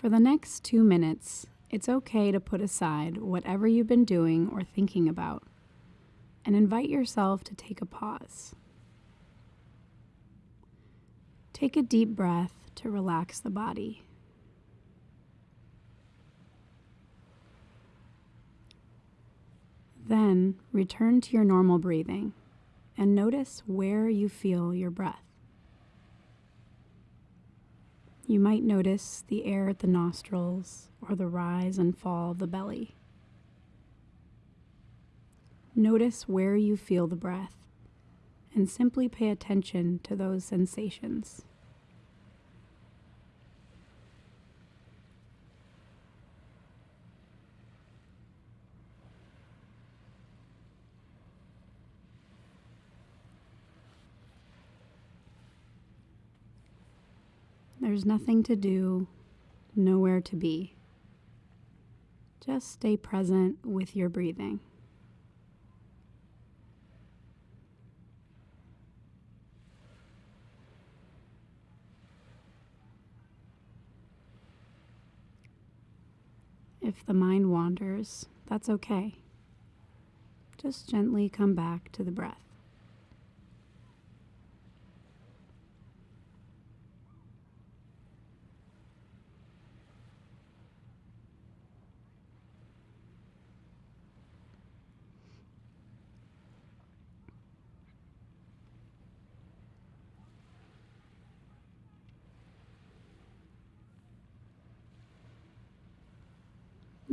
For the next two minutes, it's okay to put aside whatever you've been doing or thinking about and invite yourself to take a pause. Take a deep breath to relax the body. Then return to your normal breathing and notice where you feel your breath. You might notice the air at the nostrils or the rise and fall of the belly. Notice where you feel the breath and simply pay attention to those sensations. There's nothing to do, nowhere to be. Just stay present with your breathing. If the mind wanders, that's okay. Just gently come back to the breath.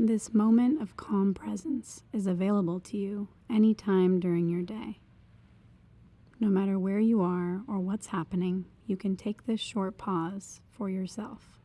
This moment of calm presence is available to you anytime during your day. No matter where you are or what's happening, you can take this short pause for yourself.